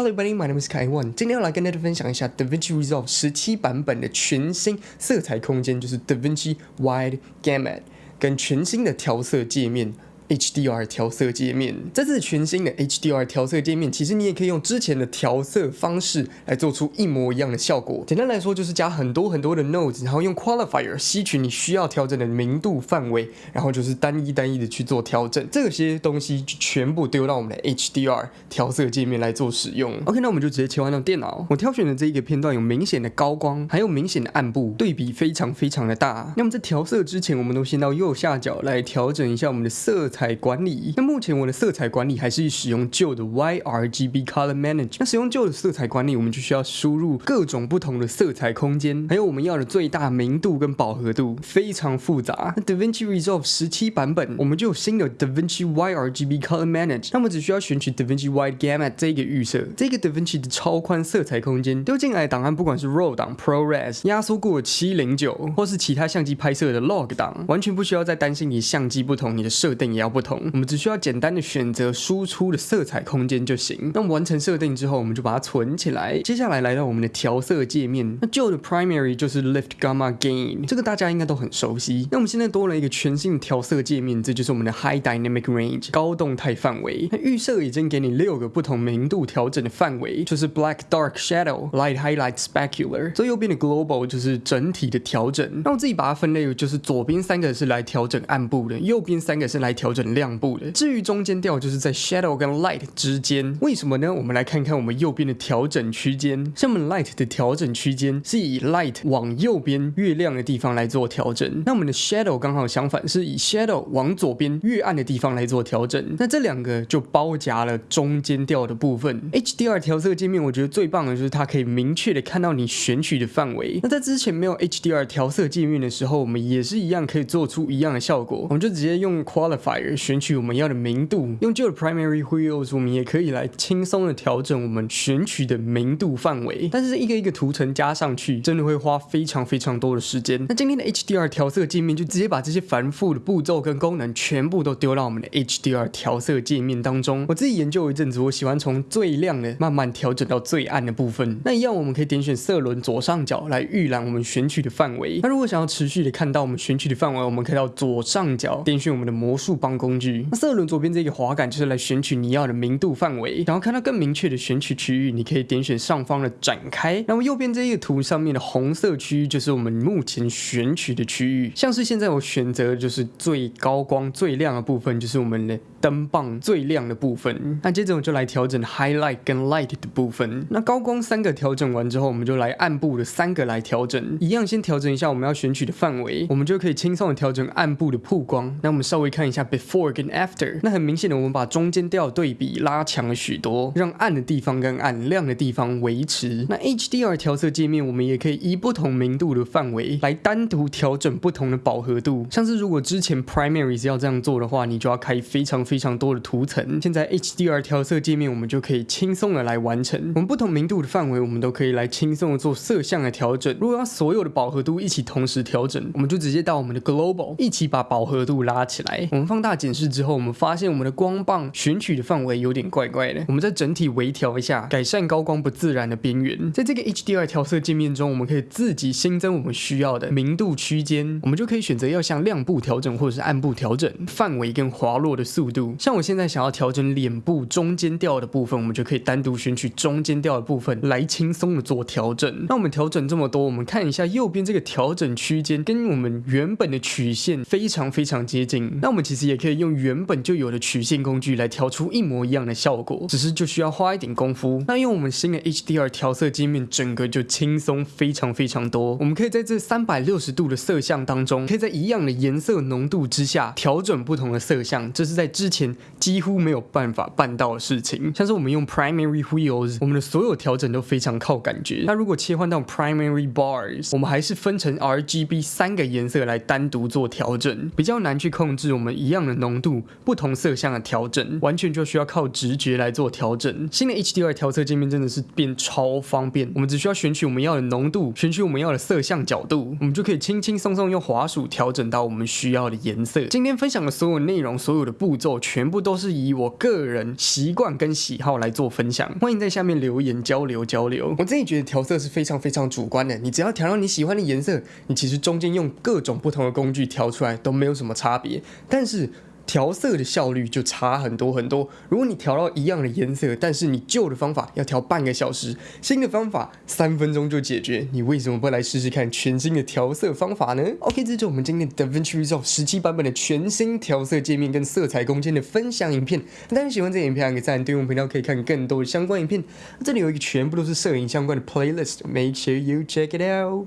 Hello everybody, my name is Kai Wan。今天要来跟大家分享一下 DaVinci Resolve 十七版本的全新色彩空间，就是 DaVinci Wide Gamut，跟全新的调色界面。HDR 调色界面，这次全新的 HDR 调色界面，其实你也可以用之前的调色方式来做出一模一样的效果。简单来说，就是加很多很多的 nodes，然后用 qualifier 吸取你需要调整的明度范围，然后就是单一单一的去做调整。这些东西就全部丢到我们的 HDR 调色界面来做使用。OK，那我们就直接切换到电脑。我挑选的这一个片段有明显的高光，还有明显的暗部，对比非常非常的大。那么在调色之前，我们都先到右下角来调整一下我们的色彩。彩管理，那目前我的色彩管理还是使用旧的 YRGB Color Manage。那使用旧的色彩管理，我们就需要输入各种不同的色彩空间，还有我们要的最大明度跟饱和度，非常复杂。那 DaVinci Resolve 十七版本，我们就有新的 DaVinci YRGB Color Manage。那么只需要选取 DaVinci Wide Gamut 这个预设，这个 DaVinci 的超宽色彩空间丢进来的档案，不管是 RAW 档、ProRes 压缩过七零九，或是其他相机拍摄的 Log 档，完全不需要再担心你相机不同，你的设定也要。不同，我们只需要简单的选择输出的色彩空间就行。那完成设定之后，我们就把它存起来。接下来来到我们的调色界面，那旧的 Primary 就是 Lift Gamma Gain，这个大家应该都很熟悉。那我们现在多了一个全新的调色界面，这就是我们的 High Dynamic Range 高动态范围。那预设已经给你六个不同明度调整的范围，就是 Black Dark Shadow、Light Highlight Specular。最右边的 Global 就是整体的调整。那我自己把它分类，就是左边三个是来调整暗部的，右边三个是来调调整。亮部的，至于中间调就是在 shadow 跟 light 之间，为什么呢？我们来看看我们右边的调整区间，像我们 light 的调整区间是以 light 往右边越亮的地方来做调整，那我们的 shadow 刚好相反，是以 shadow 往左边越暗的地方来做调整，那这两个就包夹了中间调的部分。HDR 调色界面我觉得最棒的就是它可以明确的看到你选取的范围，那在之前没有 HDR 调色界面的时候，我们也是一样可以做出一样的效果，我们就直接用 Qualify qualifier。选取我们要的明度，用旧的 primary wheels，我们也可以来轻松的调整我们选取的明度范围。但是一个一个图层加上去，真的会花非常非常多的时间。那今天的 HDR 调色界面就直接把这些繁复的步骤跟功能全部都丢到我们的 HDR 调色界面当中。我自己研究一阵子，我喜欢从最亮的慢慢调整到最暗的部分。那一样，我们可以点选色轮左上角来预览我们选取的范围。那如果想要持续的看到我们选取的范围，我们可以到左上角点选我们的魔术帮工具。那色轮左边这个滑杆就是来选取你要的明度范围，然后看到更明确的选取区域，你可以点选上方的展开。那么右边这一个图上面的红色区域就是我们目前选取的区域，像是现在我选择就是最高光最亮的部分，就是我们的灯棒最亮的部分。那接着我就来调整 highlight 跟 light 的部分。那高光三个调整完之后，我们就来暗部的三个来调整，一样先调整一下我们要选取的范围，我们就可以轻松的调整暗部的曝光。那我们稍微看一下被 Before After，那很明显的，我们把中间调对比拉强了许多，让暗的地方跟暗亮的地方维持。那 HDR 调色界面，我们也可以以不同明度的范围来单独调整不同的饱和度。像是如果之前 Primary 要这样做的话，你就要开非常非常多的图层。现在 HDR 调色界面，我们就可以轻松的来完成。我们不同明度的范围，我们都可以来轻松的做色相的调整。如果要所有的饱和度一起同时调整，我们就直接到我们的 Global 一起把饱和度拉起来。我们放大大检视之后。我们发现我们的光棒选取的范围有点怪怪的，我们在整体微调一下，改善高光不自然的边缘。在这个 HDR 调色界面中，我们可以自己新增我们需要的明度区间，我们就可以选择要向亮部调整或者是暗部调整范围跟滑落的速度。像我现在想要调整脸部中间调的部分，我们就可以单独选取中间调的部分来轻松的做调整。那我们调整这么多，我们看一下右边这个调整区间跟我们原本的曲线非常非常接近。那我们其实也可以用原本就有的曲线工具来调出一模一样的效果，只是就需要花一点功夫。那用我们新的 HDR 调色界面，整个就轻松非常非常多。我们可以在这三百六十度的色相当中，可以在一样的颜色浓度之下调整不同的色相，这是在之前几乎没有办法办到的事情。像是我们用 Primary Wheels，我们的所有调整都非常靠感觉。那如果切换到 Primary Bars，我们还是分成 RGB 三个颜色来单独做调整，比较难去控制我们一样的。浓度、不同色相的调整，完全就需要靠直觉来做调整。新的 HDR 调色界面真的是变超方便，我们只需要选取我们要的浓度，选取我们要的色相角度，我们就可以轻轻松松用滑鼠调整到我们需要的颜色。今天分享的所有内容、所有的步骤，全部都是以我个人习惯跟喜好来做分享。欢迎在下面留言交流交流。我自己觉得调色是非常非常主观的，你只要调到你喜欢的颜色，你其实中间用各种不同的工具调出来都没有什么差别。但是调色的效率就差很多很多。如果你调到一样的颜色，但是你旧的方法要调半个小时，新的方法三分钟就解决，你为什么不来试试看全新的调色方法呢？OK，这就是我们今天 DaVinci Resolve 十七版本的全新调色界面跟色彩空间的分享影片。大家喜欢这影片，按个赞，订阅我们频道可以看更多的相关影片。这里有一个全部都是摄影相关的 playlist，make sure you check it out。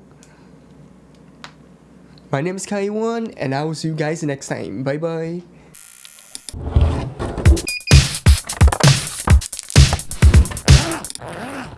My name is Kai One, and I will see you guys next time. Bye bye.